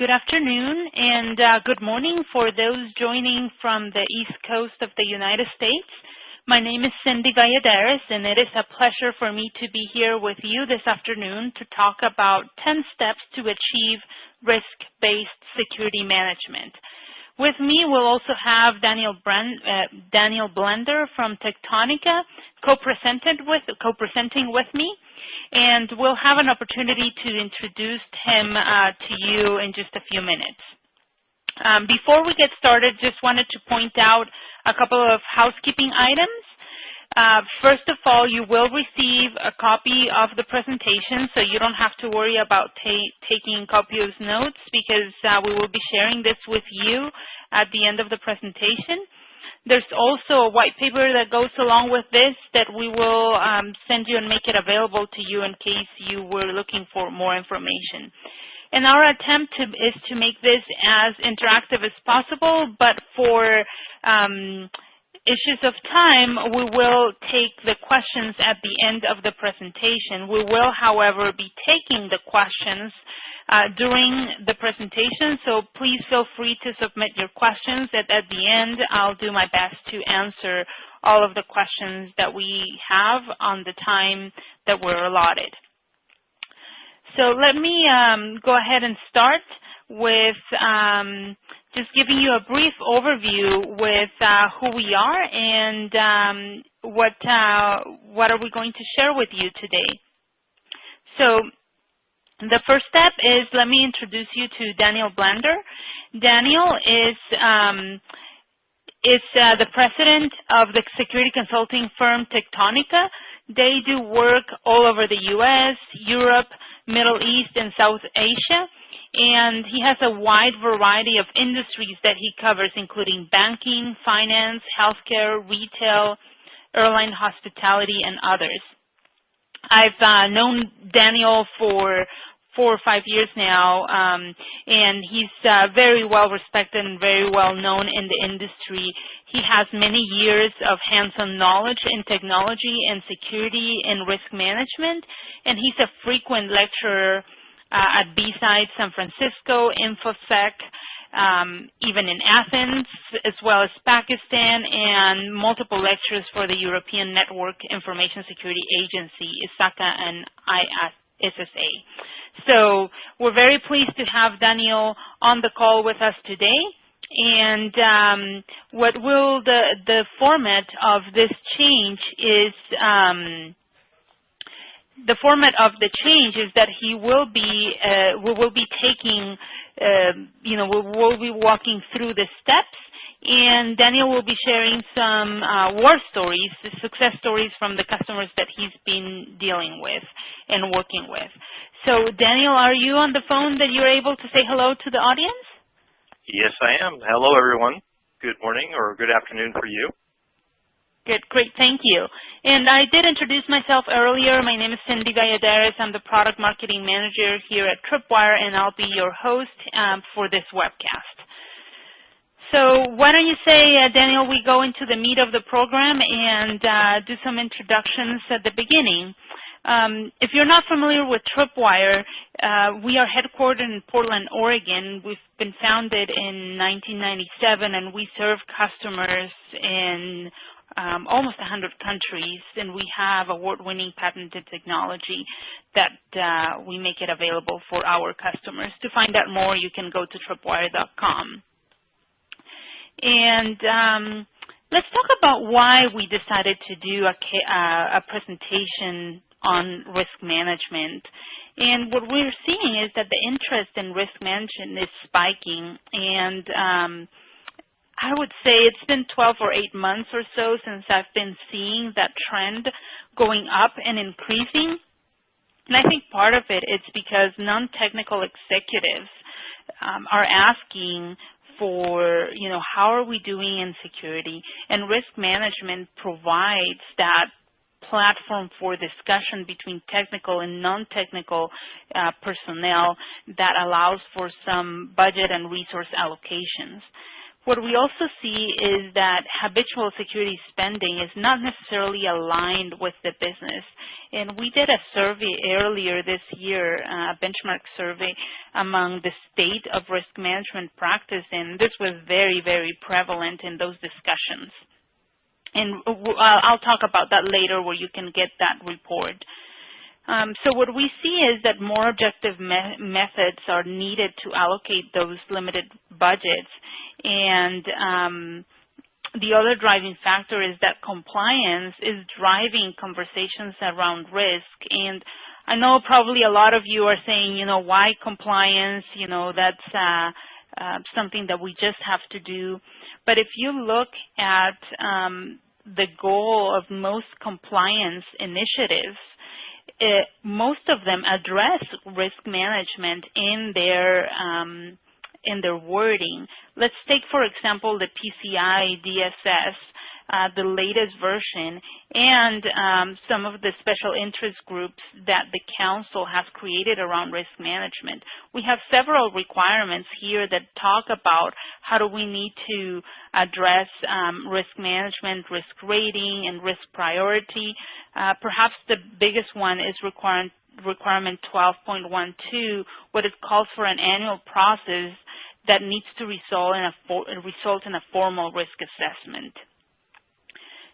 good afternoon and uh, good morning for those joining from the East Coast of the United States. My name is Cindy Valladares, and it is a pleasure for me to be here with you this afternoon to talk about 10 steps to achieve risk-based security management. With me, we'll also have Daniel, Brand, uh, Daniel Blander from Techtonica co-presenting with, co with me and we'll have an opportunity to introduce him uh, to you in just a few minutes. Um, before we get started, just wanted to point out a couple of housekeeping items. Uh, first of all, you will receive a copy of the presentation, so you don't have to worry about ta taking copious notes because uh, we will be sharing this with you at the end of the presentation. There's also a white paper that goes along with this that we will um, send you and make it available to you in case you were looking for more information. And our attempt to, is to make this as interactive as possible, but for um, issues of time, we will take the questions at the end of the presentation. We will, however, be taking the questions uh, during the presentation, so please feel free to submit your questions. At, at the end, I'll do my best to answer all of the questions that we have on the time that we're allotted. So let me um, go ahead and start with um, just giving you a brief overview with uh, who we are and um, what uh, what are we going to share with you today. So the first step is let me introduce you to Daniel Blander. Daniel is um, is uh, the president of the security consulting firm Techtonica. They do work all over the U.S., Europe, Middle East, and South Asia. And he has a wide variety of industries that he covers, including banking, finance, healthcare, retail, airline hospitality, and others. I've uh, known Daniel for four or five years now, um, and he's uh, very well respected and very well known in the industry. He has many years of hands-on knowledge in technology and security and risk management, and he's a frequent lecturer uh, at B-Side San Francisco, InfoSec, um, even in Athens, as well as Pakistan, and multiple lectures for the European Network Information Security Agency, ISACA and ISSA. So we're very pleased to have Daniel on the call with us today. And um, what will the, the format of this change is um, the format of the change is that he will be uh, we will be taking uh, you know we will be walking through the steps and Daniel will be sharing some uh, war stories, success stories from the customers that he's been dealing with and working with. So Daniel, are you on the phone that you're able to say hello to the audience? Yes, I am. Hello, everyone. Good morning or good afternoon for you. Good, great, thank you. And I did introduce myself earlier. My name is Cindy Valladares. I'm the Product Marketing Manager here at Tripwire, and I'll be your host um, for this webcast. So why don't you say, uh, Daniel, we go into the meat of the program and uh, do some introductions at the beginning. Um, if you're not familiar with Tripwire, uh, we are headquartered in Portland, Oregon. We've been founded in 1997, and we serve customers in um, almost 100 countries, and we have award-winning patented technology that uh, we make it available for our customers. To find out more, you can go to tripwire.com. And um, let's talk about why we decided to do a, uh, a presentation on risk management. And what we're seeing is that the interest in risk management is spiking. And um, I would say it's been 12 or 8 months or so since I've been seeing that trend going up and increasing. And I think part of it is because non-technical executives um, are asking for, you know, how are we doing in security? And risk management provides that platform for discussion between technical and non-technical uh, personnel that allows for some budget and resource allocations. What we also see is that habitual security spending is not necessarily aligned with the business. And we did a survey earlier this year, a benchmark survey among the state of risk management practice, and this was very, very prevalent in those discussions. And I'll talk about that later where you can get that report. Um, so what we see is that more objective me methods are needed to allocate those limited budgets. And um, the other driving factor is that compliance is driving conversations around risk. And I know probably a lot of you are saying, you know, why compliance? You know, that's uh, uh, something that we just have to do. But if you look at um, the goal of most compliance initiatives, it, most of them address risk management in their um, in their wording. Let's take, for example, the PCI DSS uh, the latest version, and um, some of the special interest groups that the Council has created around risk management. We have several requirements here that talk about how do we need to address um, risk management, risk rating, and risk priority. Uh, perhaps the biggest one is requirement requirement 12.12, what it calls for an annual process that needs to result in a, result in a formal risk assessment.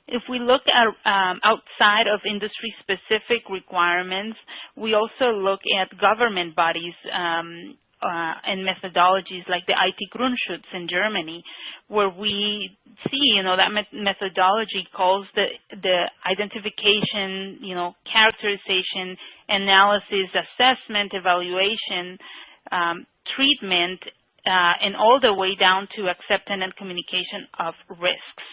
If we look at um, outside of industry-specific requirements, we also look at government bodies um, uh, and methodologies like the IT Grundschutz in Germany, where we see, you know, that methodology calls the, the identification, you know, characterization, analysis, assessment, evaluation, um, treatment, uh, and all the way down to acceptance and communication of risks.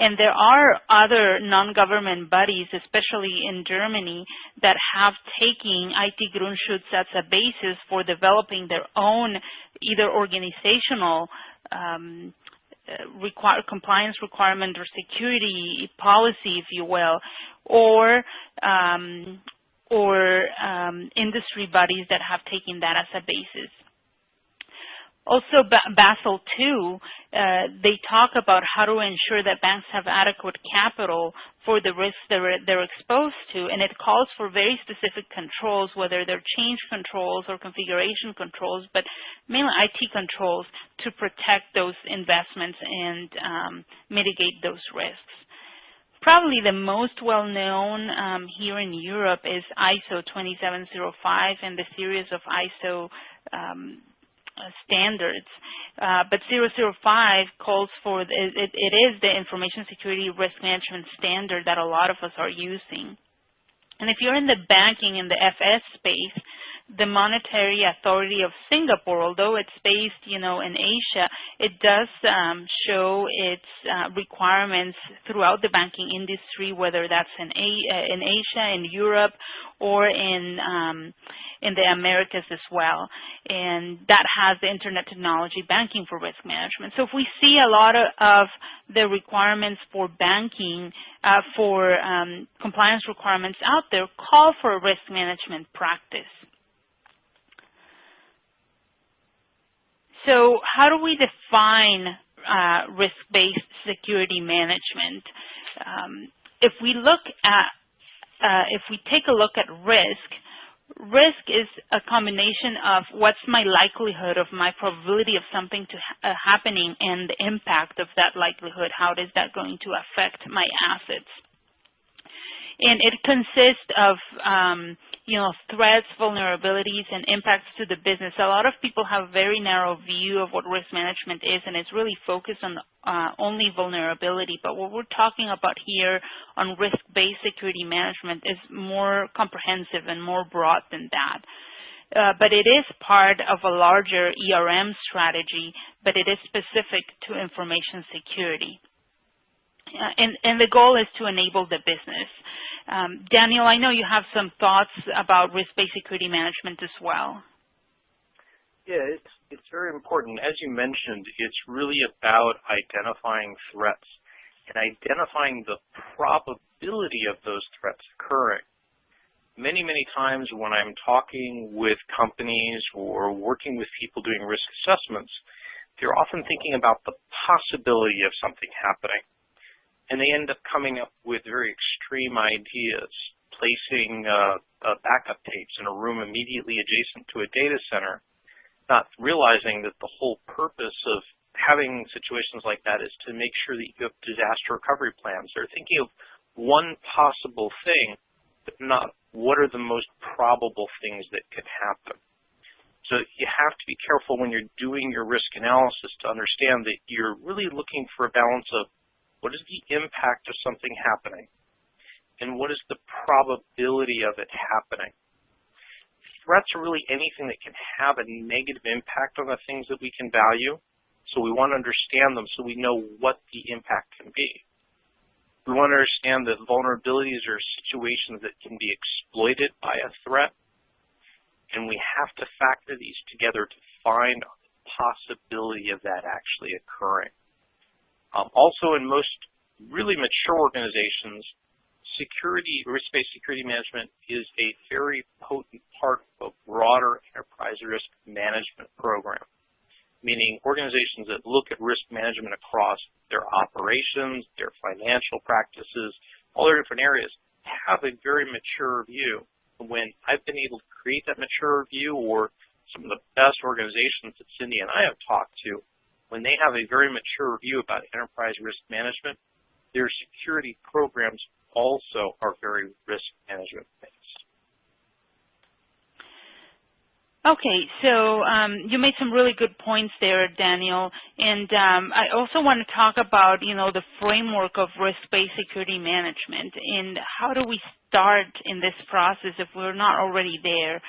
And there are other non-government bodies, especially in Germany, that have taken IT Grundschutz as a basis for developing their own either organizational um, uh, require, compliance requirement or security policy, if you will, or um, or um, industry bodies that have taken that as a basis. Also, Basel II, uh, they talk about how to ensure that banks have adequate capital for the risks they're, they're exposed to, and it calls for very specific controls, whether they're change controls or configuration controls, but mainly IT controls to protect those investments and um, mitigate those risks. Probably the most well-known um, here in Europe is ISO 2705 and the series of ISO um, standards. Uh, but 005 calls for, it, it, it is the information security risk management standard that a lot of us are using. And if you're in the banking and the FS space, the Monetary Authority of Singapore, although it's based, you know, in Asia, it does um, show its uh, requirements throughout the banking industry, whether that's in, A uh, in Asia, in Europe, or in um, in the Americas as well. And that has the Internet Technology Banking for Risk Management. So if we see a lot of, the requirements for banking, uh, for um, compliance requirements out there, call for a risk management practice. So how do we define uh, risk-based security management? Um, if we look at, uh, if we take a look at risk, risk is a combination of what's my likelihood of my probability of something to ha uh, happening and the impact of that likelihood. How is that going to affect my assets? And it consists of, um, you know, threats, vulnerabilities, and impacts to the business. A lot of people have a very narrow view of what risk management is, and it's really focused on uh, only vulnerability. But what we're talking about here on risk-based security management is more comprehensive and more broad than that. Uh, but it is part of a larger ERM strategy, but it is specific to information security. Uh, and, and the goal is to enable the business. Um, Daniel, I know you have some thoughts about risk-based security management as well. Yeah, it's, it's very important. As you mentioned, it's really about identifying threats and identifying the probability of those threats occurring. Many, many times when I'm talking with companies or working with people doing risk assessments, they're often thinking about the possibility of something happening. And they end up coming up with very extreme ideas, placing uh, uh, backup tapes in a room immediately adjacent to a data center, not realizing that the whole purpose of having situations like that is to make sure that you have disaster recovery plans. They're thinking of one possible thing, but not what are the most probable things that could happen. So you have to be careful when you're doing your risk analysis to understand that you're really looking for a balance of what is the impact of something happening and what is the probability of it happening. Threats are really anything that can have a negative impact on the things that we can value. So we want to understand them so we know what the impact can be. We want to understand that vulnerabilities are situations that can be exploited by a threat and we have to factor these together to find the possibility of that actually occurring. Um, also, in most really mature organizations, security, risk-based security management is a very potent part of a broader enterprise risk management program, meaning organizations that look at risk management across their operations, their financial practices, all their different areas, have a very mature view. When I've been able to create that mature view or some of the best organizations that Cindy and I have talked to, when they have a very mature view about enterprise risk management, their security programs also are very risk management based. Okay, so um, you made some really good points there, Daniel. And um, I also want to talk about, you know, the framework of risk-based security management and how do we start in this process if we're not already there.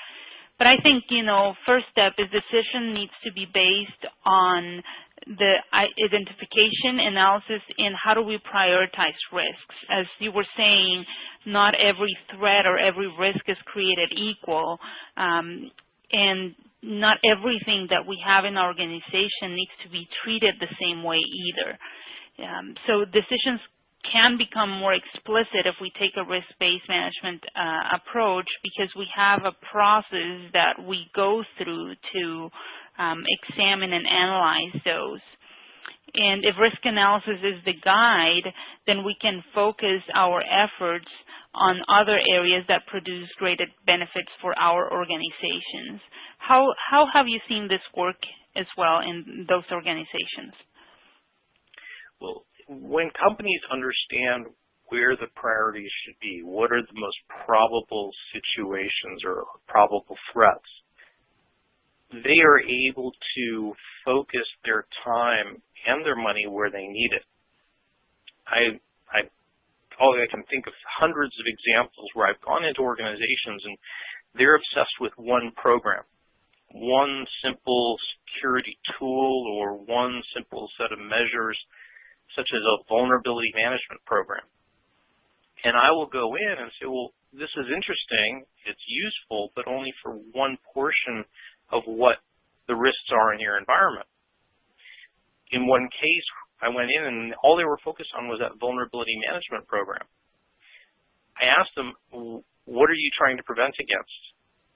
But I think, you know, first step is decision needs to be based on the identification, analysis, and how do we prioritize risks. As you were saying, not every threat or every risk is created equal. Um, and not everything that we have in our organization needs to be treated the same way either. Um, so decisions can become more explicit if we take a risk-based management uh, approach because we have a process that we go through to Um, examine and analyze those. And if risk analysis is the guide, then we can focus our efforts on other areas that produce greater benefits for our organizations. How, how have you seen this work as well in those organizations? Well, when companies understand where the priorities should be, what are the most probable situations or probable threats, they are able to focus their time and their money where they need it. I all I can think of hundreds of examples where I've gone into organizations and they're obsessed with one program, one simple security tool or one simple set of measures such as a vulnerability management program. And I will go in and say, well, this is interesting, it's useful, but only for one portion of what the risks are in your environment. In one case, I went in and all they were focused on was that vulnerability management program. I asked them, what are you trying to prevent against?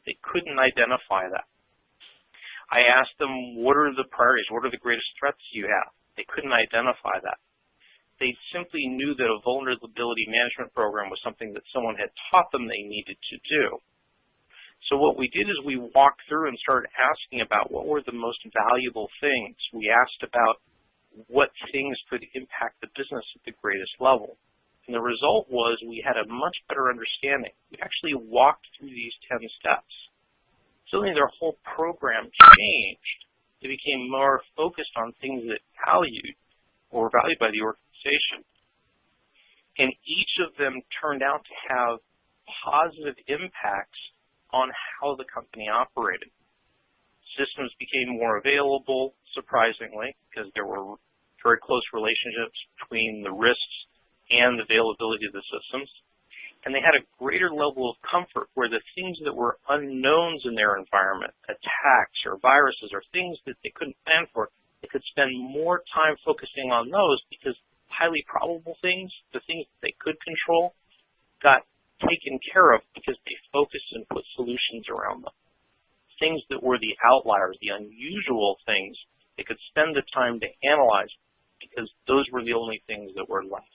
They couldn't identify that. I asked them, what are the priorities? What are the greatest threats you have? They couldn't identify that. They simply knew that a vulnerability management program was something that someone had taught them they needed to do. So what we did is we walked through and started asking about what were the most valuable things. We asked about what things could impact the business at the greatest level. And the result was we had a much better understanding. We actually walked through these 10 steps. Suddenly their whole program changed. They became more focused on things that valued or valued by the organization. And each of them turned out to have positive impacts on how the company operated. Systems became more available, surprisingly, because there were very close relationships between the risks and the availability of the systems. And they had a greater level of comfort where the things that were unknowns in their environment, attacks or viruses or things that they couldn't plan for, they could spend more time focusing on those because highly probable things, the things that they could control, got taken care of because they focused and put solutions around them. Things that were the outliers, the unusual things, They could spend the time to analyze because those were the only things that were left.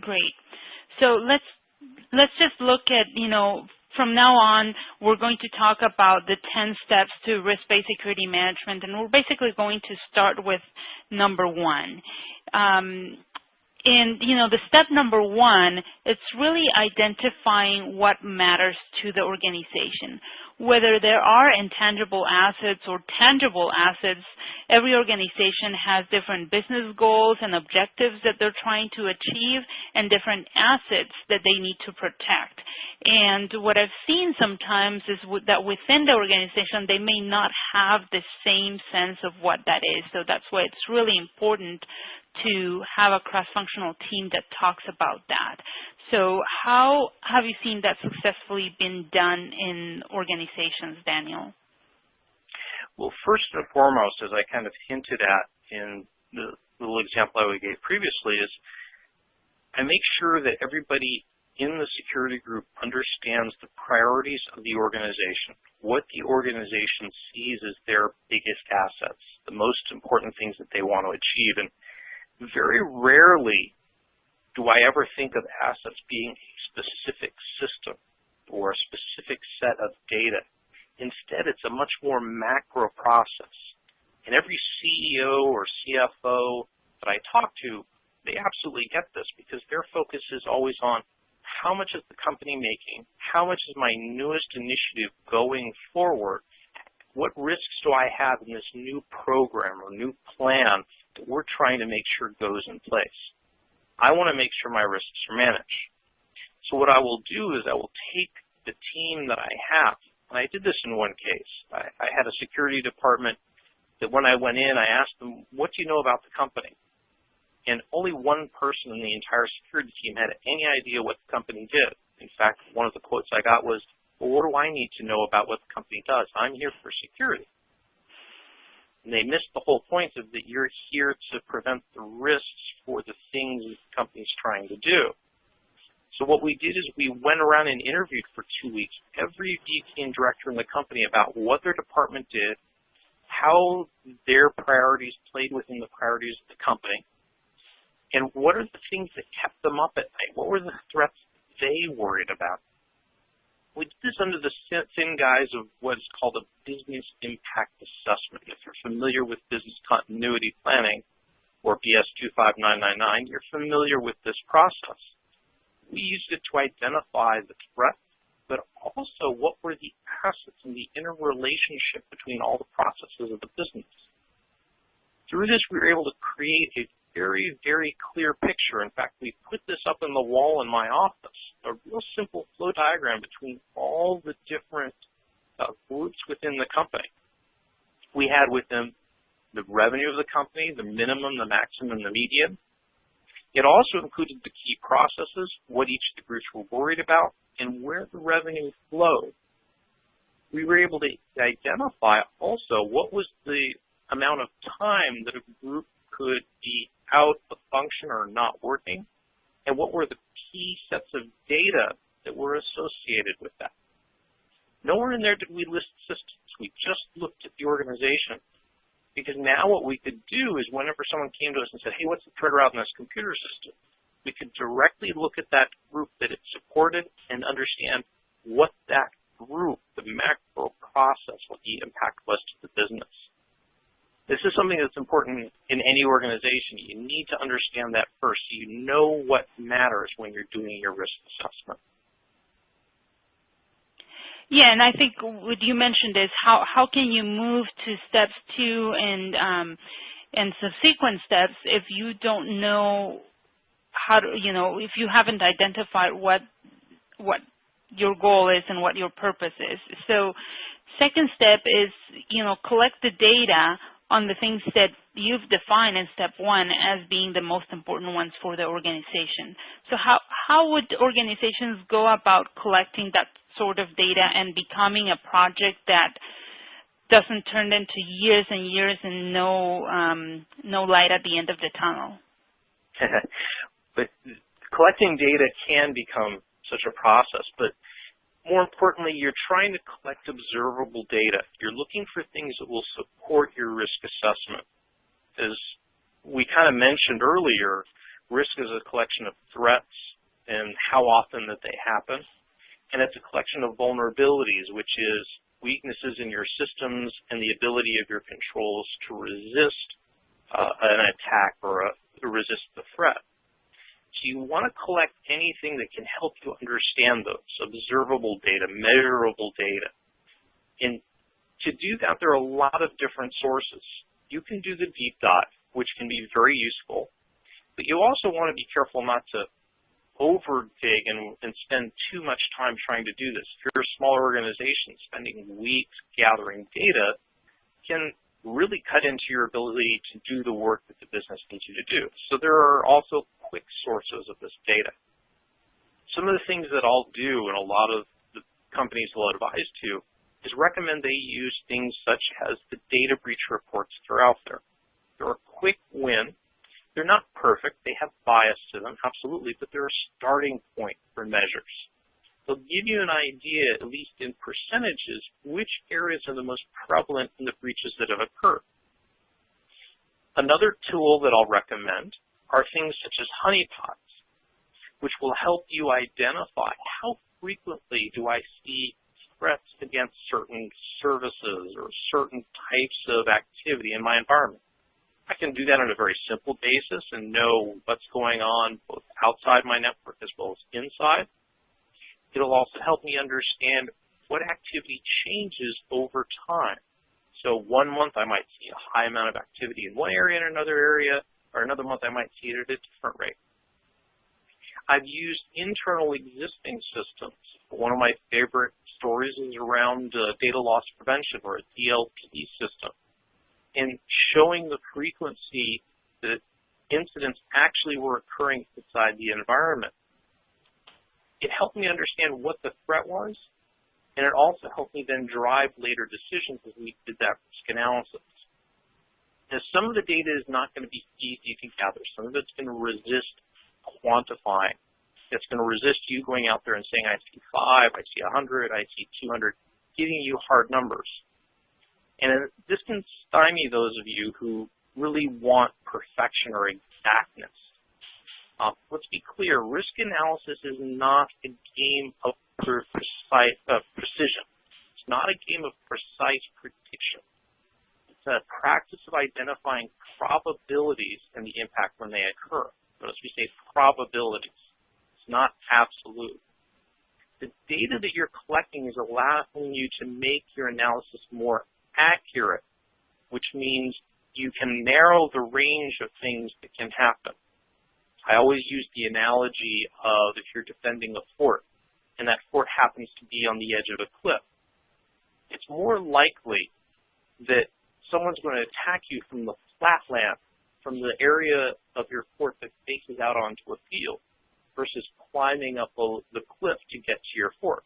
Great. So let's let's just look at, you know, from now on, we're going to talk about the 10 steps to risk-based security management, and we're basically going to start with number one. Um, and, you know, the step number one, it's really identifying what matters to the organization whether there are intangible assets or tangible assets, every organization has different business goals and objectives that they're trying to achieve and different assets that they need to protect. And what I've seen sometimes is that within the organization, they may not have the same sense of what that is. So that's why it's really important to have a cross-functional team that talks about that. So how have you seen that successfully been done in organizations, Daniel? Well, first and foremost, as I kind of hinted at in the little example I gave previously, is I make sure that everybody in the security group understands the priorities of the organization, what the organization sees as their biggest assets, the most important things that they want to achieve. And very rarely do I ever think of assets being a specific system or a specific set of data. Instead, it's a much more macro process. And every CEO or CFO that I talk to, they absolutely get this because their focus is always on how much is the company making, how much is my newest initiative going forward, what risks do I have in this new program or new plan we're trying to make sure goes in place. I want to make sure my risks are managed. So what I will do is I will take the team that I have, and I did this in one case. I, I had a security department that when I went in, I asked them, what do you know about the company? And only one person in the entire security team had any idea what the company did. In fact, one of the quotes I got was, well, what do I need to know about what the company does? I'm here for security. And they missed the whole point of that you're here to prevent the risks for the things the company's trying to do. So what we did is we went around and interviewed for two weeks every VP and director in the company about what their department did, how their priorities played within the priorities of the company, and what are the things that kept them up at night? What were the threats they worried about? We did this under the thin guise of what is called a business impact assessment. If you're familiar with business continuity planning, or BS 25999, you're familiar with this process. We used it to identify the threat, but also what were the assets and the interrelationship between all the processes of the business. Through this, we were able to create a very, very clear picture. In fact, we put this up in the wall in my office, a real simple flow diagram between all the different uh, groups within the company. We had within the revenue of the company, the minimum, the maximum, the median. It also included the key processes, what each of the groups were worried about, and where the revenue flowed. We were able to identify also what was the amount of time that a group could be out of function or not working, and what were the key sets of data that were associated with that. Nowhere in there did we list systems. We just looked at the organization. Because now what we could do is whenever someone came to us and said, hey, what's the threat around this computer system? We could directly look at that group that it supported and understand what that group, the macro process, what the impact was to the business. This is something that's important in any organization. You need to understand that first so you know what matters when you're doing your risk assessment. Yeah, and I think what you mentioned is how, how can you move to steps two and, um, and subsequent steps if you don't know how to, you know, if you haven't identified what, what your goal is and what your purpose is. So second step is, you know, collect the data on the things that you've defined in step one as being the most important ones for the organization. So how, how would organizations go about collecting that sort of data and becoming a project that doesn't turn into years and years and no, um, no light at the end of the tunnel? but collecting data can become such a process, but more importantly, you're trying to collect observable data. You're looking for things that will support your risk assessment. As we kind of mentioned earlier, risk is a collection of threats and how often that they happen. And it's a collection of vulnerabilities, which is weaknesses in your systems and the ability of your controls to resist uh, an attack or a, resist the threat. So you want to collect anything that can help you understand those, observable data, measurable data. And to do that, there are a lot of different sources. You can do the deep dive, which can be very useful, but you also want to be careful not to over dig and, and spend too much time trying to do this. If you're a smaller organization, spending weeks gathering data can really cut into your ability to do the work that the business needs you to do. So there are also quick sources of this data. Some of the things that I'll do and a lot of the companies will advise to is recommend they use things such as the data breach reports that are out there. They're a quick win. They're not perfect. They have bias to them, absolutely, but they're a starting point for measures. They'll give you an idea, at least in percentages, which areas are the most prevalent in the breaches that have occurred. Another tool that I'll recommend are things such as honeypots, which will help you identify how frequently do I see threats against certain services or certain types of activity in my environment. I can do that on a very simple basis and know what's going on both outside my network as well as inside. It'll also help me understand what activity changes over time. So one month I might see a high amount of activity in one area and another area, or another month I might see it at a different rate. I've used internal existing systems. One of my favorite stories is around uh, data loss prevention or a DLP system and showing the frequency that incidents actually were occurring inside the environment it helped me understand what the threat was, and it also helped me then drive later decisions as we did that risk analysis. Now, some of the data is not going to be easy to gather. Some of it's going to resist quantifying. It's going to resist you going out there and saying, I see 5, I see 100, I see 200, giving you hard numbers. And this can stymie those of you who really want perfection or exactness. Uh, let's be clear, risk analysis is not a game of precise, uh, precision. It's not a game of precise prediction. It's a practice of identifying probabilities and the impact when they occur. Notice we say probabilities. It's not absolute. The data that you're collecting is allowing you to make your analysis more accurate, which means you can narrow the range of things that can happen. I always use the analogy of if you're defending a fort and that fort happens to be on the edge of a cliff, it's more likely that someone's going to attack you from the flatland, from the area of your fort that faces out onto a field, versus climbing up the cliff to get to your fort.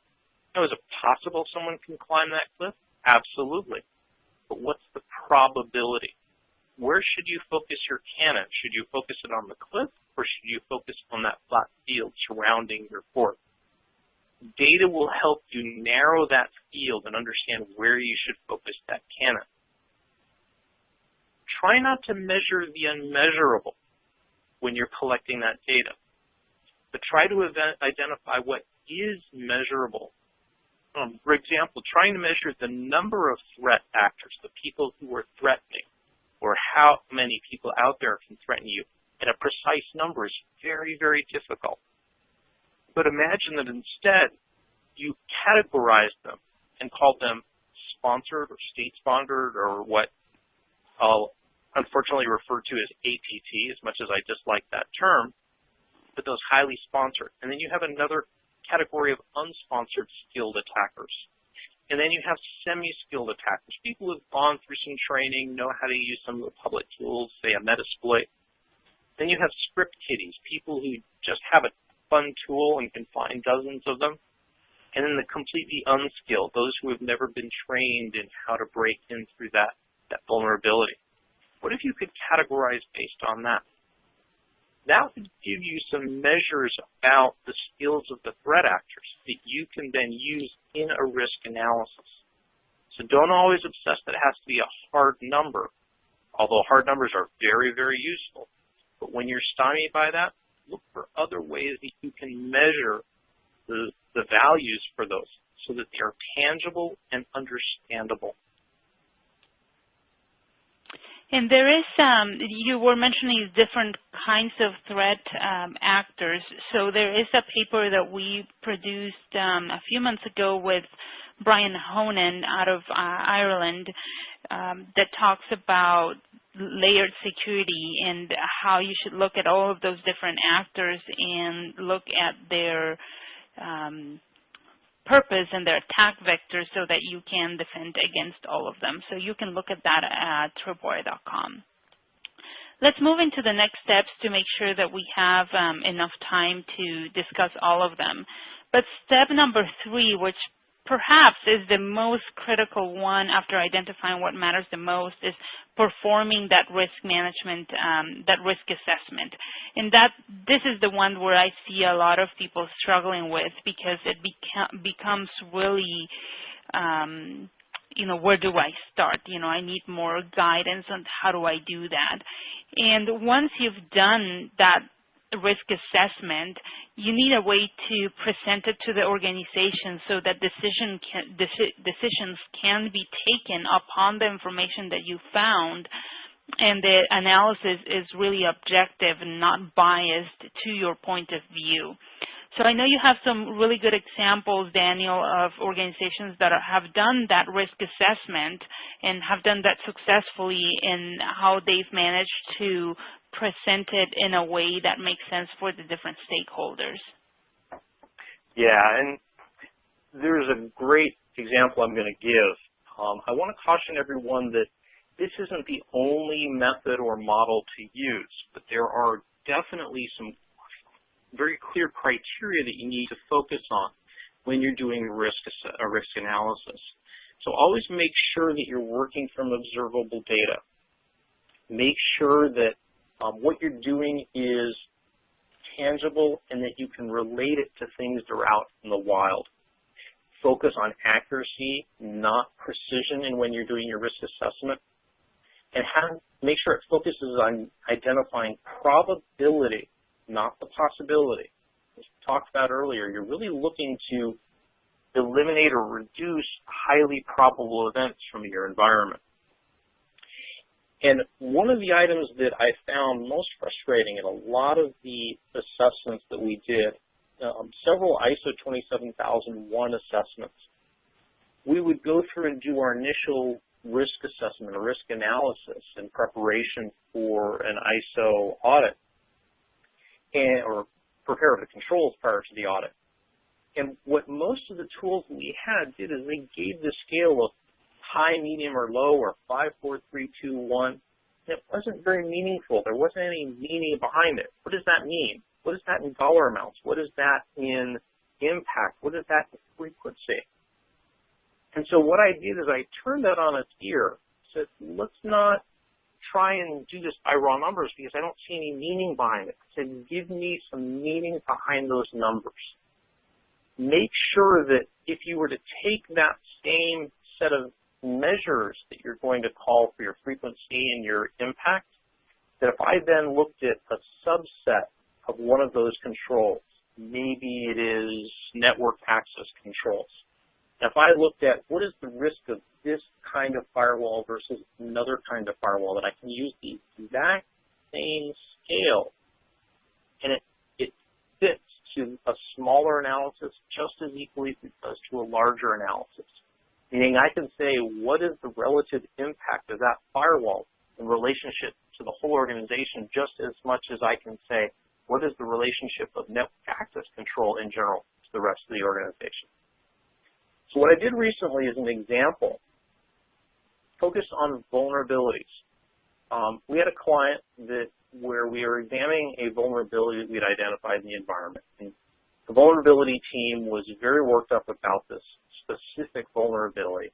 Now, is it possible someone can climb that cliff? Absolutely. But what's the probability? Where should you focus your cannon? Should you focus it on the cliff or should you focus on that flat field surrounding your fort? Data will help you narrow that field and understand where you should focus that cannon. Try not to measure the unmeasurable when you're collecting that data, but try to identify what is measurable. Um, for example, trying to measure the number of threat actors, the people who are threatening, or how many people out there can threaten you and a precise number is very, very difficult. But imagine that instead you categorize them and call them sponsored or state-sponsored or what I'll unfortunately refer to as APT as much as I dislike that term, but those highly sponsored. And then you have another category of unsponsored skilled attackers. And then you have semi-skilled attackers, people who've gone through some training, know how to use some of the public tools, say a Metasploit, then you have script kiddies, people who just have a fun tool and can find dozens of them. And then the completely unskilled, those who have never been trained in how to break in through that, that vulnerability. What if you could categorize based on that? that would give you some measures about the skills of the threat actors that you can then use in a risk analysis. So don't always obsess that it has to be a hard number, although hard numbers are very, very useful. But when you're stymied by that, look for other ways that you can measure the, the values for those so that they are tangible and understandable. And there is, um, you were mentioning different kinds of threat um, actors. So there is a paper that we produced um, a few months ago with Brian Honan out of uh, Ireland um, that talks about layered security and how you should look at all of those different actors and look at their um, purpose and their attack vectors so that you can defend against all of them. So you can look at that at tripwire.com. Let's move into the next steps to make sure that we have um, enough time to discuss all of them. But step number three, which perhaps is the most critical one after identifying what matters the most is performing that risk management, um, that risk assessment. And that this is the one where I see a lot of people struggling with because it beca becomes really, um, you know, where do I start? You know, I need more guidance on how do I do that. And once you've done that risk assessment, you need a way to present it to the organization so that decision can, deci decisions can be taken upon the information that you found and the analysis is really objective and not biased to your point of view. So I know you have some really good examples, Daniel, of organizations that are, have done that risk assessment and have done that successfully in how they've managed to presented in a way that makes sense for the different stakeholders. Yeah, and there's a great example I'm going to give. Um, I want to caution everyone that this isn't the only method or model to use, but there are definitely some very clear criteria that you need to focus on when you're doing risk, a risk analysis. So always make sure that you're working from observable data. Make sure that um, what you're doing is tangible and that you can relate it to things that are out in the wild. Focus on accuracy, not precision in when you're doing your risk assessment. And have, make sure it focuses on identifying probability, not the possibility. As we talked about earlier, you're really looking to eliminate or reduce highly probable events from your environment. And one of the items that I found most frustrating in a lot of the assessments that we did, um, several ISO 27001 assessments, we would go through and do our initial risk assessment risk analysis in preparation for an ISO audit and, or prepare the controls prior to the audit. And what most of the tools we had did is they gave the scale of high, medium, or low, or 5, 4, 3, 2, 1. It wasn't very meaningful. There wasn't any meaning behind it. What does that mean? What is that in dollar amounts? What is that in impact? What is that in frequency? And so what I did is I turned that on its ear. Said, let's not try and do this by raw numbers because I don't see any meaning behind it. I said, give me some meaning behind those numbers. Make sure that if you were to take that same set of measures that you're going to call for your frequency and your impact, that if I then looked at a subset of one of those controls, maybe it is network access controls. Now, if I looked at what is the risk of this kind of firewall versus another kind of firewall, that I can use the exact same scale, and it, it fits to a smaller analysis just as equally as it does to a larger analysis. Meaning I can say, what is the relative impact of that firewall in relationship to the whole organization just as much as I can say, what is the relationship of network access control in general to the rest of the organization. So what I did recently is an example focused on vulnerabilities. Um, we had a client that where we were examining a vulnerability that we'd identified in the environment. And the vulnerability team was very worked up about this specific vulnerability.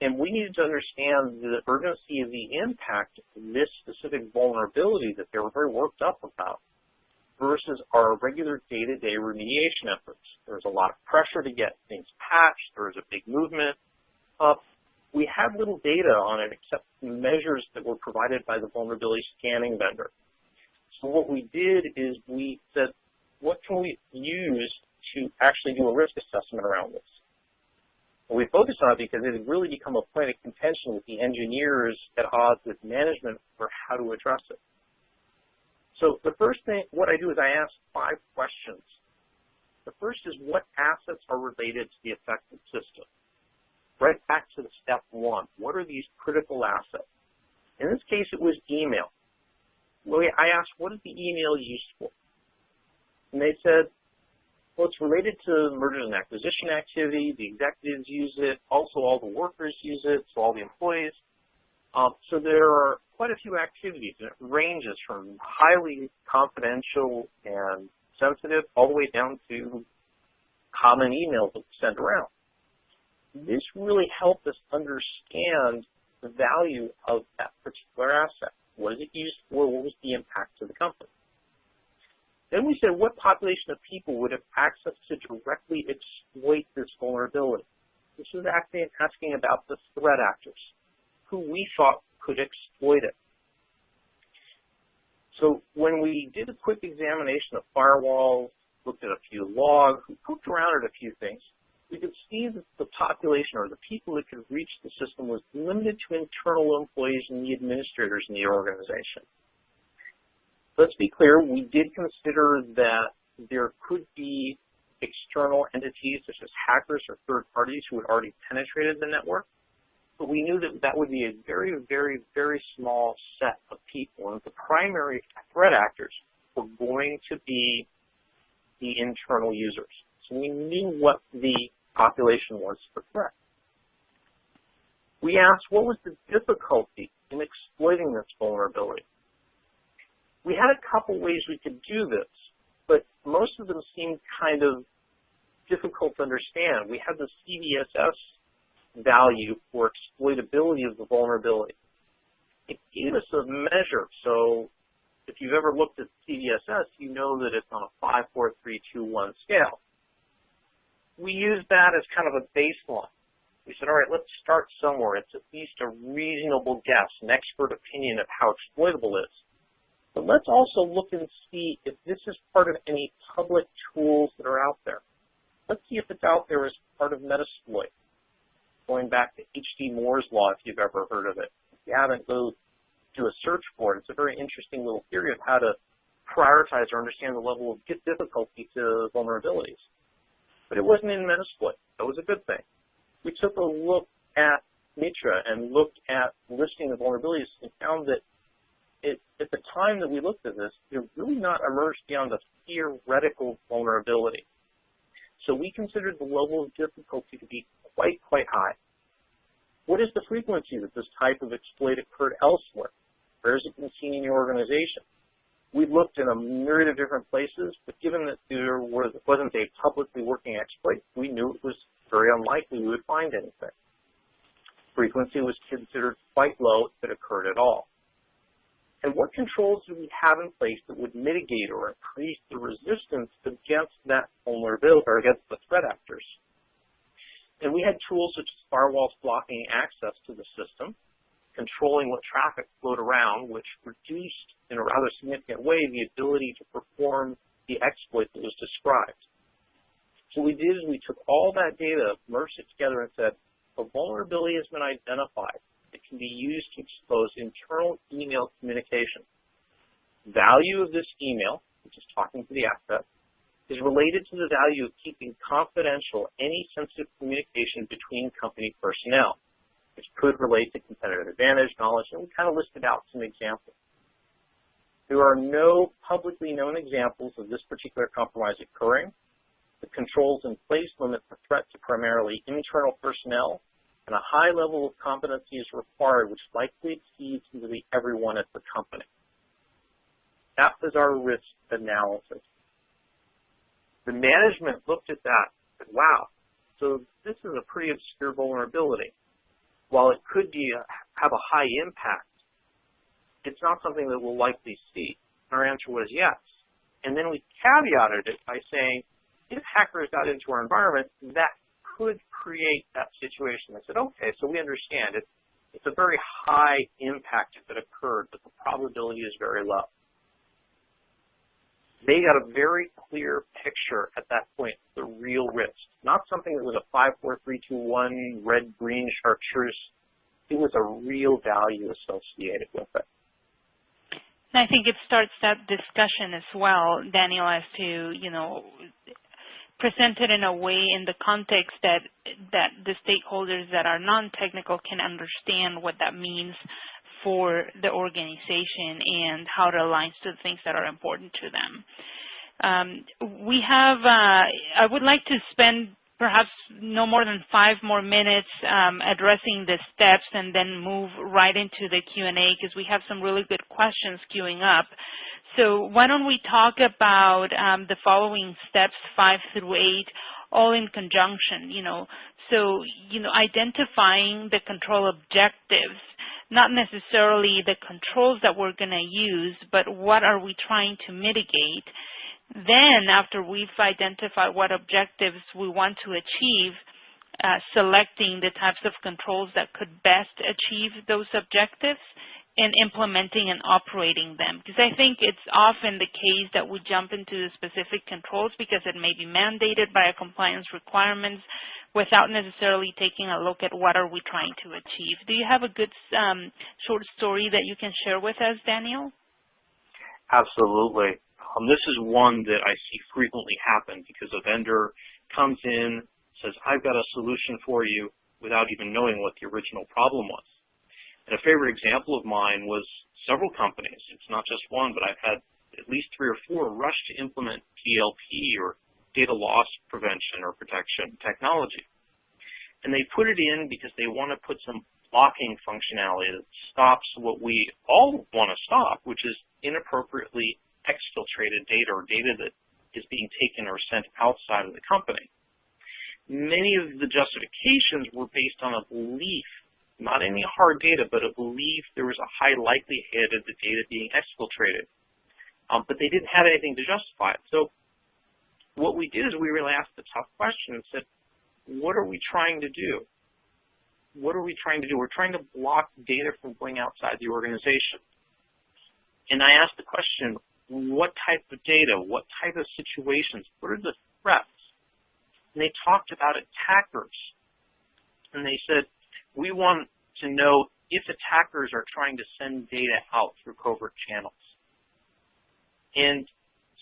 And we needed to understand the urgency of the impact of this specific vulnerability that they were very worked up about. versus our regular day-to-day -day remediation efforts. There's a lot of pressure to get things patched. There was a big movement up. We had little data on it except measures that were provided by the vulnerability scanning vendor. So what we did is we said, what can we use to actually do a risk assessment around this? And we focused on it because it had really become a point of contention with the engineers at odds with management for how to address it. So the first thing, what I do is I ask five questions. The first is what assets are related to the affected system? Right back to the step one. What are these critical assets? In this case, it was email. I asked, what is the email used for? And they said, well, it's related to mergers and acquisition activity. The executives use it. Also, all the workers use it, so all the employees. Um, so there are quite a few activities, and it ranges from highly confidential and sensitive all the way down to common emails that we send around. This really helped us understand the value of that particular asset. What is it used for? What was the impact to the company? Then we said, what population of people would have access to directly exploit this vulnerability? This asking, asking about the threat actors, who we thought could exploit it. So when we did a quick examination of firewalls, looked at a few logs, we poked around at a few things, we could see that the population or the people that could reach the system was limited to internal employees and the administrators in the organization. Let's be clear, we did consider that there could be external entities such as hackers or third parties who had already penetrated the network, but we knew that that would be a very, very, very small set of people, and the primary threat actors were going to be the internal users. So we knew what the population was for threat. We asked what was the difficulty in exploiting this vulnerability. We had a couple ways we could do this, but most of them seemed kind of difficult to understand. We had the CVSS value for exploitability of the vulnerability. It gave us a measure. So if you've ever looked at CVSS, you know that it's on a 5, 4, 3, 2, 1 scale. We used that as kind of a baseline. We said, all right, let's start somewhere. It's at least a reasonable guess, an expert opinion of how exploitable it is. But let's also look and see if this is part of any public tools that are out there. Let's see if it's out there as part of Metasploit. Going back to H.D. Moore's Law, if you've ever heard of it. If you haven't, go do a search for it. It's a very interesting little theory of how to prioritize or understand the level of difficulty to vulnerabilities. But it wasn't in Metasploit. That was a good thing. We took a look at MITRE and looked at listing the vulnerabilities and found that it, at the time that we looked at this, it really not emerged beyond a theoretical vulnerability. So we considered the level of difficulty to be quite, quite high. What is the frequency that this type of exploit occurred elsewhere? Where has it been seen in your organization? We looked in a myriad of different places, but given that there was, wasn't a publicly working exploit, we knew it was very unlikely we would find anything. Frequency was considered quite low if it occurred at all. And what controls do we have in place that would mitigate or increase the resistance against that vulnerability or against the threat actors? And we had tools such as firewalls blocking access to the system, controlling what traffic flowed around, which reduced in a rather significant way the ability to perform the exploit that was described. So what we did is we took all that data, merged it together and said, a vulnerability has been identified that can be used to expose internal email communication. Value of this email, which is talking to the asset, is related to the value of keeping confidential any sensitive communication between company personnel, which could relate to competitive advantage, knowledge, and we kind of listed out some examples. There are no publicly known examples of this particular compromise occurring. The controls in place limit the threat to primarily internal personnel and a high level of competency is required, which likely exceeds nearly everyone at the company. That was our risk analysis. The management looked at that and said, wow, so this is a pretty obscure vulnerability. While it could be a, have a high impact, it's not something that we'll likely see. Our answer was yes. And then we caveated it by saying, if hackers got into our environment, that could create that situation. I said, okay, so we understand it. It's a very high impact it occurred, but the probability is very low. They got a very clear picture at that point, the real risk. Not something that was a 5, 4, 3, 2, 1, red, green chartreuse. It was a real value associated with it. And I think it starts that discussion as well, Daniel, as to, you know, presented in a way in the context that that the stakeholders that are non-technical can understand what that means for the organization and how it aligns to the things that are important to them. Um, we have, uh, I would like to spend perhaps no more than five more minutes um, addressing the steps and then move right into the Q&A because we have some really good questions queuing up. So why don't we talk about um, the following steps, five through eight, all in conjunction, you know. So, you know, identifying the control objectives, not necessarily the controls that we're going to use, but what are we trying to mitigate. Then after we've identified what objectives we want to achieve, uh, selecting the types of controls that could best achieve those objectives, in implementing and operating them. Because I think it's often the case that we jump into the specific controls because it may be mandated by a compliance requirements without necessarily taking a look at what are we trying to achieve. Do you have a good um, short story that you can share with us, Daniel? Absolutely. Um, this is one that I see frequently happen because a vendor comes in, says, I've got a solution for you without even knowing what the original problem was. And a favorite example of mine was several companies. It's not just one, but I've had at least three or four rush to implement DLP or data loss prevention or protection technology. And they put it in because they want to put some blocking functionality that stops what we all want to stop, which is inappropriately exfiltrated data or data that is being taken or sent outside of the company. Many of the justifications were based on a belief not any hard data, but a belief there was a high likelihood of the data being exfiltrated. Um, but they didn't have anything to justify it. So what we did is we really asked the tough question and said, what are we trying to do? What are we trying to do? We're trying to block data from going outside the organization. And I asked the question, what type of data, what type of situations, what are the threats? And they talked about attackers. And they said, we want to know if attackers are trying to send data out through covert channels. And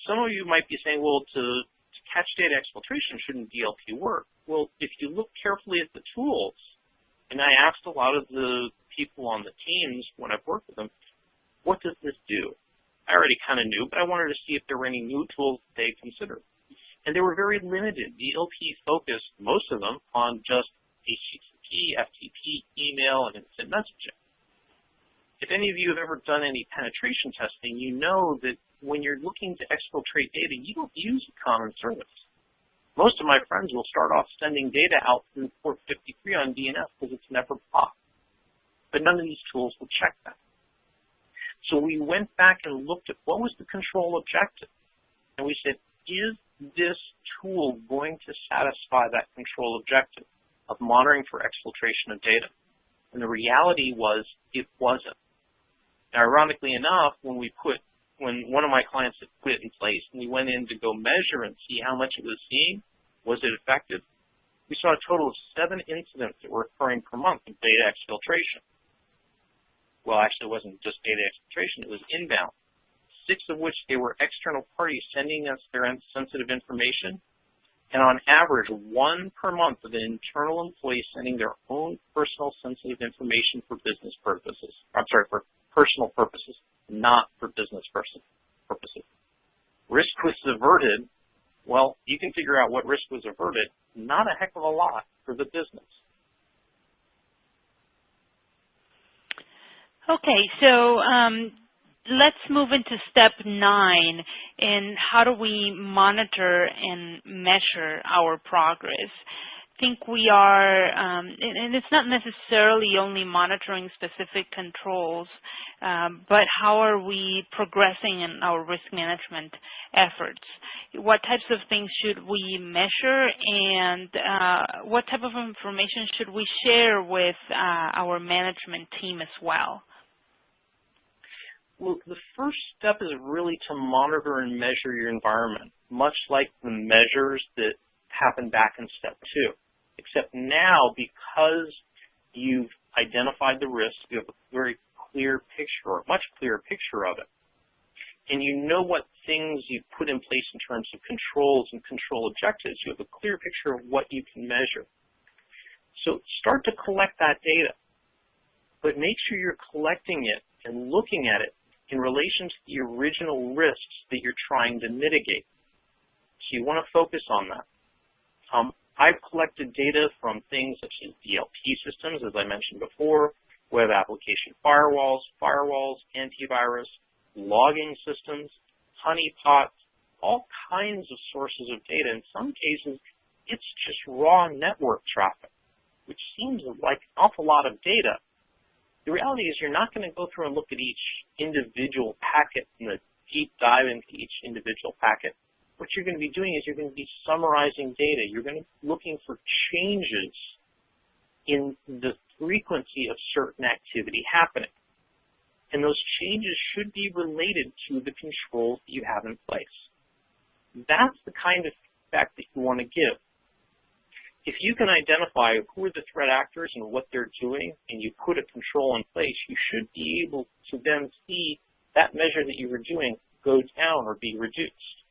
some of you might be saying, well, to, to catch data exfiltration, shouldn't DLP work? Well, if you look carefully at the tools, and I asked a lot of the people on the teams when I've worked with them, what does this do? I already kind of knew, but I wanted to see if there were any new tools they considered. And they were very limited. DLP focused, most of them, on just HTTP, FTP, email, and instant messaging. If any of you have ever done any penetration testing, you know that when you're looking to exfiltrate data, you don't use a common service. Most of my friends will start off sending data out through port 53 on DNS because it's never blocked. But none of these tools will check that. So we went back and looked at what was the control objective. And we said, is this tool going to satisfy that control objective? Of monitoring for exfiltration of data. And the reality was it wasn't. Now, ironically enough, when we put, when one of my clients had put it in place and we went in to go measure and see how much it was seeing, was it effective? We saw a total of seven incidents that were occurring per month of data exfiltration. Well, actually, it wasn't just data exfiltration, it was inbound. Six of which they were external parties sending us their sensitive information and on average, one per month of an internal employee sending their own personal sensitive information for business purposes. I'm sorry, for personal purposes, not for business purposes. Risk was averted. Well, you can figure out what risk was averted. Not a heck of a lot for the business. Okay, so um, let's move into step nine in how do we monitor and measure our progress. I think we are, um, and, it's not necessarily only monitoring specific controls, um, but how are we progressing in our risk management efforts? What types of things should we measure and uh, what type of information should we share with uh, our management team as well? Well, the first step is really to monitor and measure your environment, much like the measures that happened back in step two. Except now, because you've identified the risk, you have a very clear picture, or a much clearer picture of it. And you know what things you've put in place in terms of controls and control objectives. You have a clear picture of what you can measure. So start to collect that data, but make sure you're collecting it and looking at it in relation to the original risks that you're trying to mitigate. So you want to focus on that. Um, I've collected data from things such as DLP systems, as I mentioned before, web application firewalls, firewalls, antivirus, logging systems, honeypots, all kinds of sources of data. In some cases, it's just raw network traffic, which seems like an awful lot of data. The reality is you're not going to go through and look at each individual packet and the deep dive into each individual packet what you're going to be doing is you're going to be summarizing data. You're going to be looking for changes in the frequency of certain activity happening. And those changes should be related to the controls that you have in place. That's the kind of feedback that you want to give. If you can identify who are the threat actors and what they're doing, and you put a control in place, you should be able to then see that measure that you were doing go down or be reduced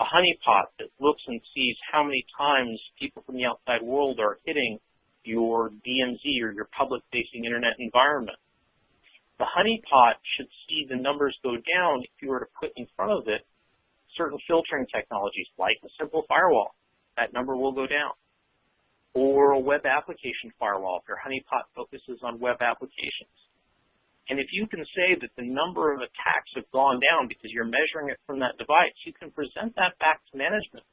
a honeypot that looks and sees how many times people from the outside world are hitting your DMZ or your public-facing internet environment. The honeypot should see the numbers go down if you were to put in front of it certain filtering technologies like a simple firewall. That number will go down. Or a web application firewall if your honeypot focuses on web applications. And if you can say that the number of attacks have gone down because you're measuring it from that device, you can present that back to management.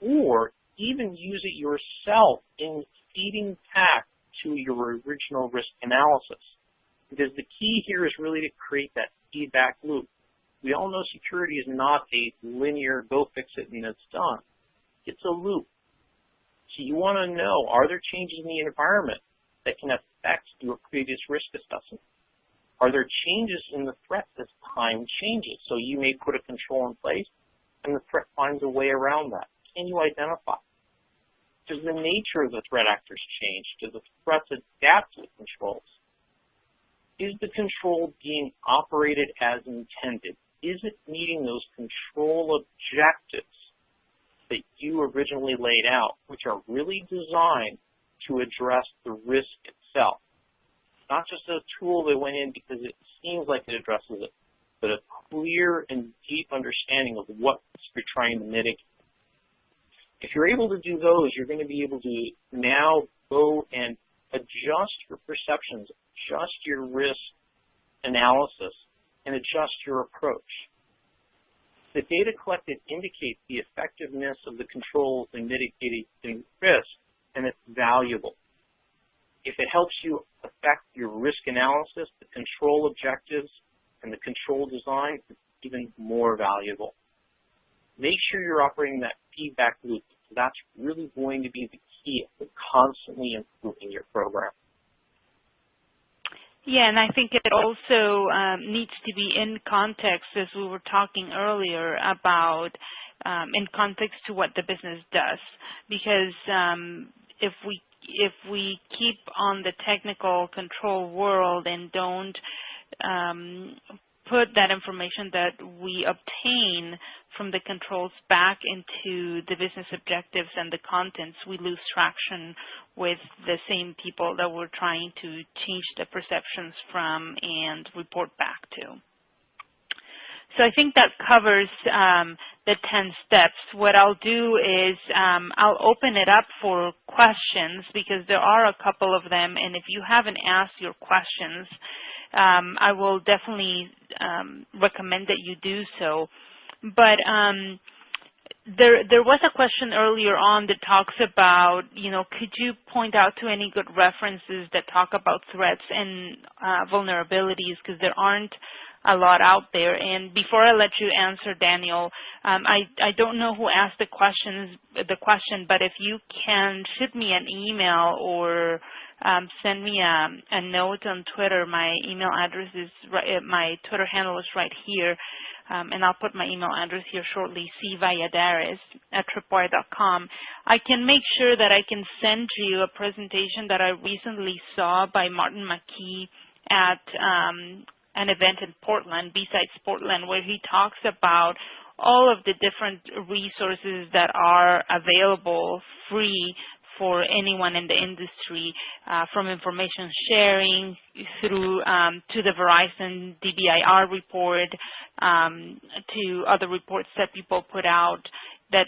Or even use it yourself in feeding back to your original risk analysis. Because the key here is really to create that feedback loop. We all know security is not a linear go fix it and it's done. It's a loop. So you want to know, are there changes in the environment that can affect your previous risk assessment? Are there changes in the threat as time changes? So you may put a control in place and the threat finds a way around that. Can you identify? Does the nature of the threat actors change? Do the threats adapt to the controls? Is the control being operated as intended? Is it meeting those control objectives that you originally laid out, which are really designed to address the risk itself? not just a tool that went in because it seems like it addresses it, but a clear and deep understanding of what you're trying to mitigate. If you're able to do those, you're going to be able to now go and adjust your perceptions, adjust your risk analysis, and adjust your approach. The data collected indicates the effectiveness of the controls in mitigating risk, and it's valuable. If it helps you affect your risk analysis, the control objectives, and the control design, it's even more valuable. Make sure you're operating that feedback loop. That's really going to be the key to constantly improving your program. Yeah, and I think it also um, needs to be in context, as we were talking earlier about um, in context to what the business does. Because um, if we if we keep on the technical control world and don't um, put that information that we obtain from the controls back into the business objectives and the contents, we lose traction with the same people that we're trying to change the perceptions from and report back to. So I think that covers um, the 10 steps. What I'll do is um, I'll open it up for questions because there are a couple of them, and if you haven't asked your questions, um, I will definitely um, recommend that you do so. But um, there, there was a question earlier on that talks about, you know, could you point out to any good references that talk about threats and uh, vulnerabilities because there aren't a lot out there. And before I let you answer, Daniel, um, I, I don't know who asked the questions the question, but if you can shoot me an email or um, send me a, a, note on Twitter, my email address is right, my Twitter handle is right here um, and I'll put my email address here shortly, cvalladares at tripwire.com. I can make sure that I can send you a presentation that I recently saw by Martin McKeay at um, an event in Portland, B-Sides Portland, where he talks about all of the different resources that are available free for anyone in the industry, uh, from information sharing through um, to the Verizon DBIR report um, to other reports that people put out that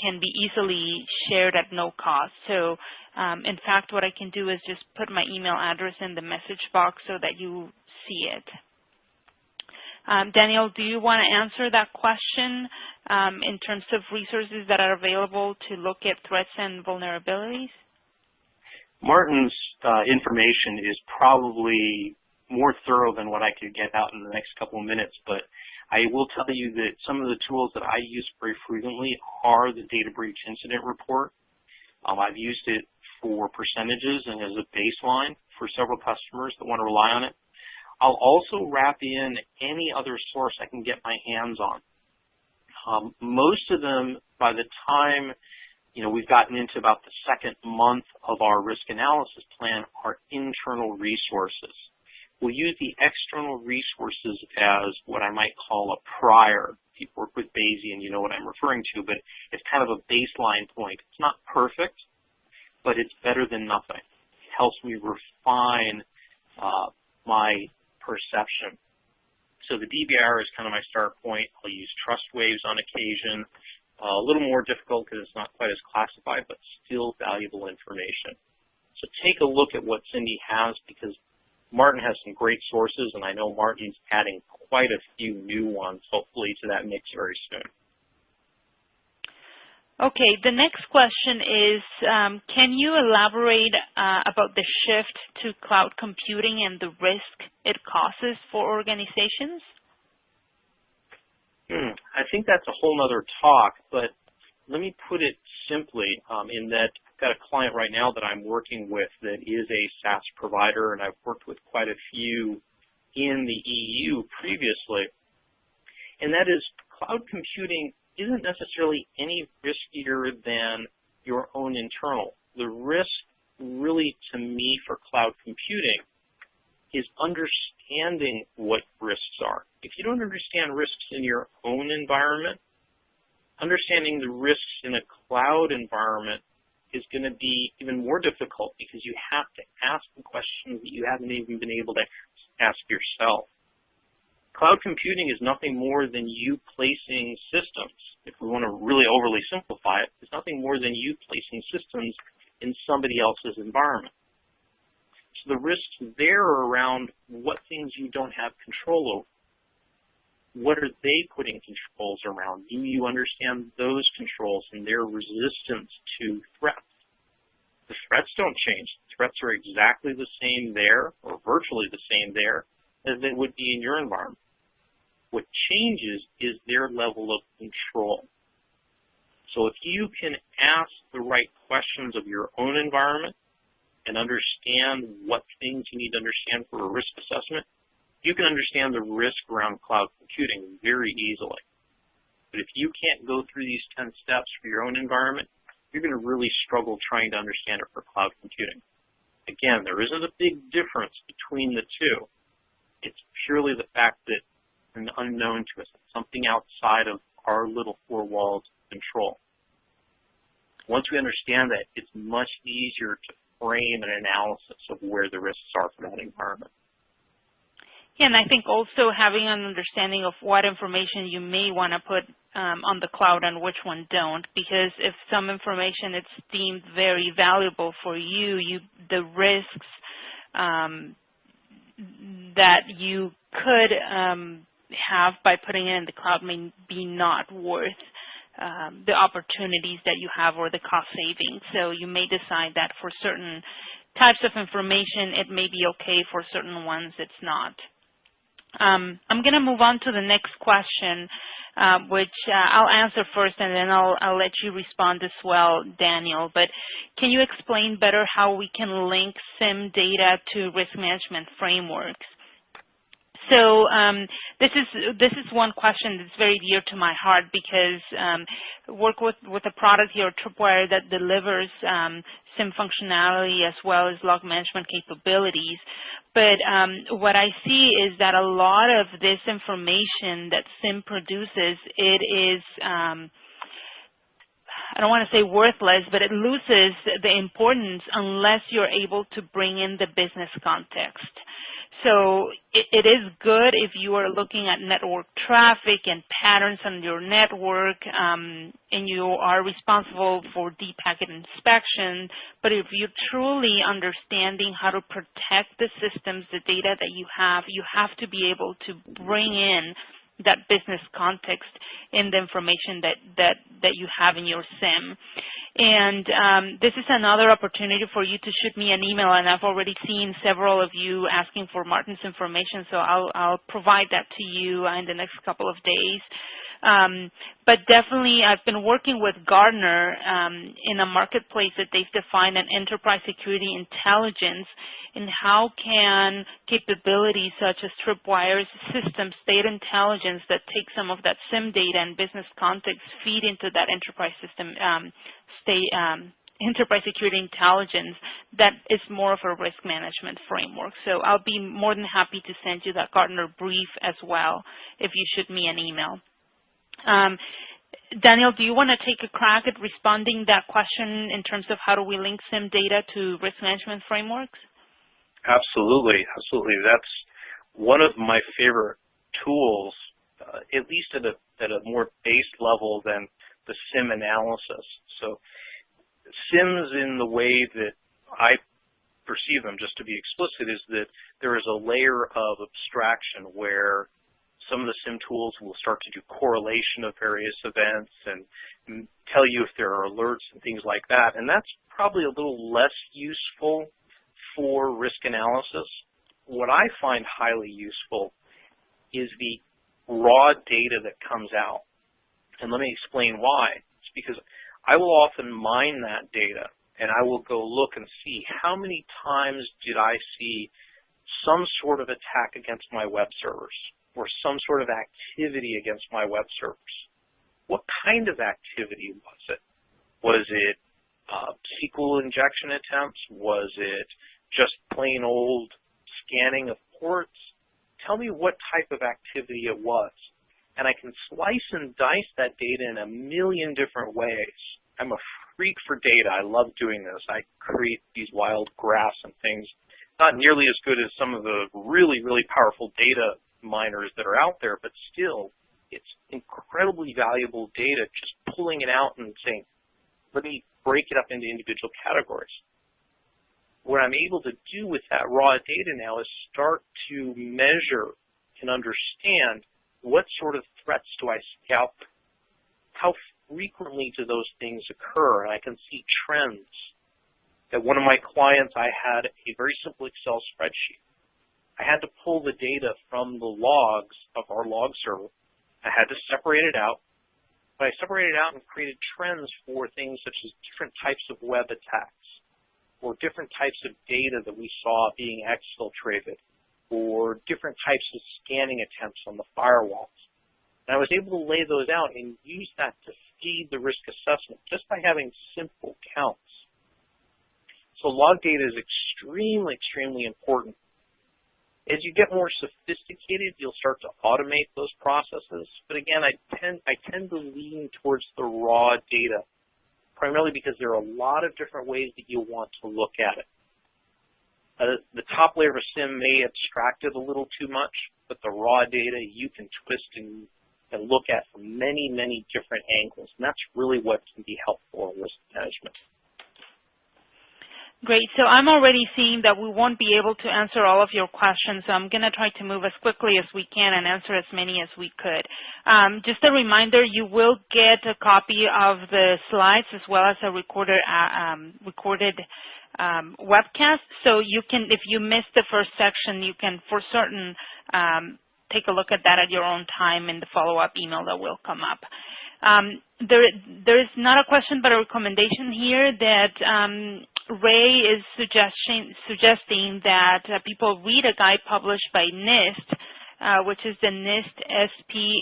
can be easily shared at no cost. So um, in fact, what I can do is just put my email address in the message box so that you see it. Um, Daniel, do you want to answer that question um, in terms of resources that are available to look at threats and vulnerabilities? Martin's uh, information is probably more thorough than what I could get out in the next couple of minutes, but I will tell you that some of the tools that I use very frequently are the data breach incident report. Um, I've used it for percentages and as a baseline for several customers that want to rely on it. I'll also wrap in any other source I can get my hands on. Um, most of them, by the time you know, we've gotten into about the second month of our risk analysis plan, are internal resources. We'll use the external resources as what I might call a prior. If you work with Bayesian, you know what I'm referring to, but it's kind of a baseline point. It's not perfect, but it's better than nothing. It helps me refine uh, my perception. So the DBIR is kind of my start point. I'll use Trustwave's on occasion. Uh, a little more difficult because it's not quite as classified, but still valuable information. So take a look at what Cindy has because Martin has some great sources, and I know Martin's adding quite a few new ones, hopefully, to that mix very soon. Okay, the next question is, um, can you elaborate uh, about the shift to cloud computing and the risk it causes for organizations? Hmm, I think that's a whole other talk, but let me put it simply um, in that I've got a client right now that I'm working with that is a SaaS provider, and I've worked with quite a few in the EU previously, and that is cloud computing isn't necessarily any riskier than your own internal. The risk really, to me, for cloud computing is understanding what risks are. If you don't understand risks in your own environment, understanding the risks in a cloud environment is going to be even more difficult because you have to ask the questions that you haven't even been able to ask yourself. Cloud computing is nothing more than you placing systems. If we want to really overly simplify it, it's nothing more than you placing systems in somebody else's environment. So the risks there are around what things you don't have control over. What are they putting controls around? Do you understand those controls and their resistance to threats? The threats don't change. The Threats are exactly the same there, or virtually the same there, as they would be in your environment. What changes is their level of control. So if you can ask the right questions of your own environment and understand what things you need to understand for a risk assessment, you can understand the risk around cloud computing very easily. But if you can't go through these 10 steps for your own environment, you're going to really struggle trying to understand it for cloud computing. Again, there isn't a big difference between the two. It's purely the fact that an unknown to us, something outside of our little four walls control. Once we understand that, it's much easier to frame an analysis of where the risks are for that environment. Yeah, and I think also having an understanding of what information you may want to put um, on the cloud and which one don't, because if some information is deemed very valuable for you, you the risks um, that you could um, have by putting it in the cloud may be not worth um, the opportunities that you have or the cost savings. So you may decide that for certain types of information, it may be okay. For certain ones, it's not. Um, I'm going to move on to the next question, uh, which uh, I'll answer first, and then I'll, I'll let you respond as well, Daniel. But can you explain better how we can link SIM data to risk management frameworks? So um, this is this is one question that's very dear to my heart because um, work with with a product here, Tripwire, that delivers um, SIM functionality as well as log management capabilities. But um, what I see is that a lot of this information that SIM produces, it is um, I don't want to say worthless, but it loses the importance unless you're able to bring in the business context. So it, it is good if you are looking at network traffic and patterns on your network um, and you are responsible for deep packet inspection. But if you're truly understanding how to protect the systems, the data that you have, you have to be able to bring in that business context in the information that, that, that you have in your SIM. And um, this is another opportunity for you to shoot me an email, and I've already seen several of you asking for Martin's information, so I'll, I'll provide that to you in the next couple of days. Um, but definitely, I've been working with Gartner um, in a marketplace that they've defined an enterprise security intelligence and how can capabilities such as Tripwire's system state intelligence that take some of that SIM data and business context feed into that enterprise system um, um, enterprise security intelligence that is more of a risk management framework. So I'll be more than happy to send you that Gartner brief as well if you shoot me an email. Um, Daniel, do you want to take a crack at responding that question in terms of how do we link SIM data to risk management frameworks? Absolutely, absolutely. That's one of my favorite tools, uh, at least at a, at a more base level than the SIM analysis. So SIMs in the way that I perceive them, just to be explicit, is that there is a layer of abstraction where some of the SIM tools will start to do correlation of various events and tell you if there are alerts and things like that. And that's probably a little less useful for risk analysis. What I find highly useful is the raw data that comes out. And let me explain why. It's because I will often mine that data and I will go look and see how many times did I see some sort of attack against my web servers or some sort of activity against my web servers. What kind of activity was it? Was it uh, SQL injection attempts? Was it just plain old scanning of ports. Tell me what type of activity it was. And I can slice and dice that data in a million different ways. I'm a freak for data. I love doing this. I create these wild graphs and things. Not nearly as good as some of the really, really powerful data miners that are out there, but still, it's incredibly valuable data just pulling it out and saying, let me break it up into individual categories what I'm able to do with that raw data now is start to measure and understand what sort of threats do I scout, how frequently do those things occur, and I can see trends. At one of my clients, I had a very simple Excel spreadsheet. I had to pull the data from the logs of our log server. I had to separate it out, but I separated it out and created trends for things such as different types of web attacks or different types of data that we saw being exfiltrated or different types of scanning attempts on the firewalls. And I was able to lay those out and use that to feed the risk assessment just by having simple counts. So log data is extremely, extremely important. As you get more sophisticated, you'll start to automate those processes. But again, I tend, I tend to lean towards the raw data primarily because there are a lot of different ways that you want to look at it. Uh, the top layer of a SIM may abstract it a little too much, but the raw data you can twist and, and look at from many, many different angles. And that's really what can be helpful in risk management. Great. So I'm already seeing that we won't be able to answer all of your questions, so I'm going to try to move as quickly as we can and answer as many as we could. Um, just a reminder, you will get a copy of the slides as well as a recorded, uh, um, recorded um, webcast. So you can, if you missed the first section, you can for certain um, take a look at that at your own time in the follow-up email that will come up. Um, there, there is not a question but a recommendation here that um, Ray is suggesting, suggesting that uh, people read a guide published by NIST, uh, which is the NIST SP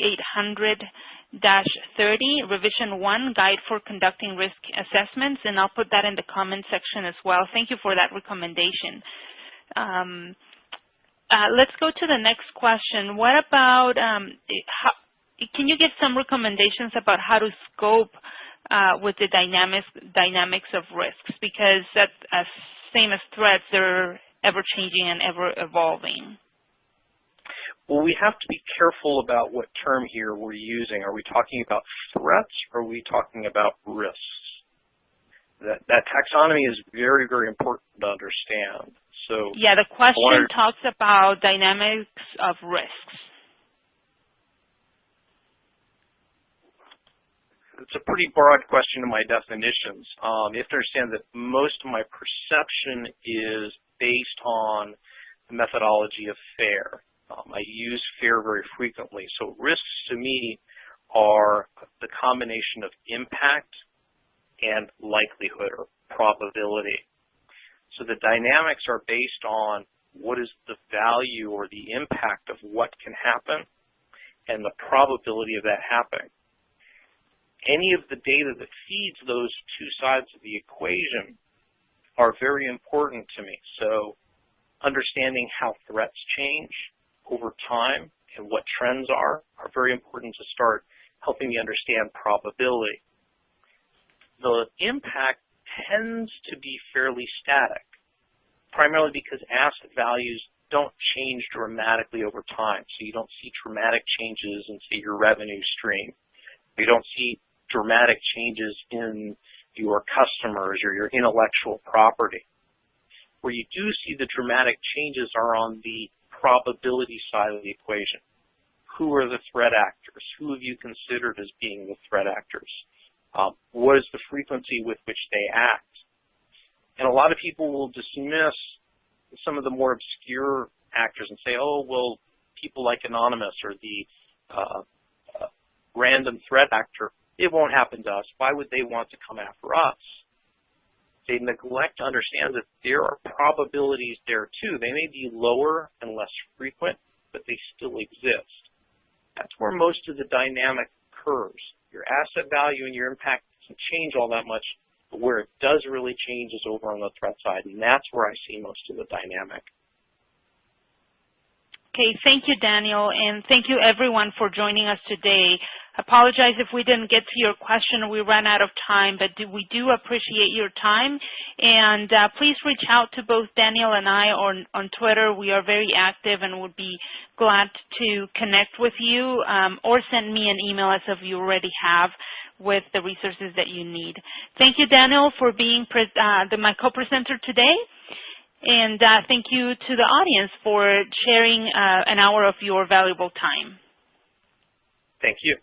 800-30, Revision 1, Guide for Conducting Risk Assessments, and I'll put that in the comment section as well. Thank you for that recommendation. Um, uh, let's go to the next question. What about, um, how, can you give some recommendations about how to scope uh, with the dynamics dynamics of risks? Because that uh, same as threats, they're ever changing and ever evolving. Well, we have to be careful about what term here we're using. Are we talking about threats or are we talking about risks? That, that taxonomy is very, very important to understand. So Yeah, the question talks about dynamics of risks. It's a pretty broad question in my definitions. Um, you have to understand that most of my perception is based on the methodology of FAIR. Um, I use FAIR very frequently. So risks to me are the combination of impact and likelihood or probability. So the dynamics are based on what is the value or the impact of what can happen and the probability of that happening any of the data that feeds those two sides of the equation are very important to me. So understanding how threats change over time and what trends are are very important to start helping me understand probability. The impact tends to be fairly static, primarily because asset values don't change dramatically over time. So you don't see dramatic changes in, say, your revenue stream. You don't see dramatic changes in your customers or your intellectual property. Where you do see the dramatic changes are on the probability side of the equation. Who are the threat actors? Who have you considered as being the threat actors? Um, what is the frequency with which they act? And a lot of people will dismiss some of the more obscure actors and say, oh, well, people like Anonymous or the uh, uh, random threat actor it won't happen to us. Why would they want to come after us? They neglect to understand that there are probabilities there too. They may be lower and less frequent, but they still exist. That's where most of the dynamic occurs. Your asset value and your impact doesn't change all that much, but where it does really change is over on the threat side, and that's where I see most of the dynamic. Okay, thank you, Daniel, and thank you everyone for joining us today. Apologize if we didn't get to your question. We ran out of time, but we do appreciate your time. And uh, please reach out to both Daniel and I on, on Twitter. We are very active and would be glad to connect with you um, or send me an email as if you already have with the resources that you need. Thank you, Daniel, for being uh, the, my co-presenter today. And uh, thank you to the audience for sharing uh, an hour of your valuable time. Thank you.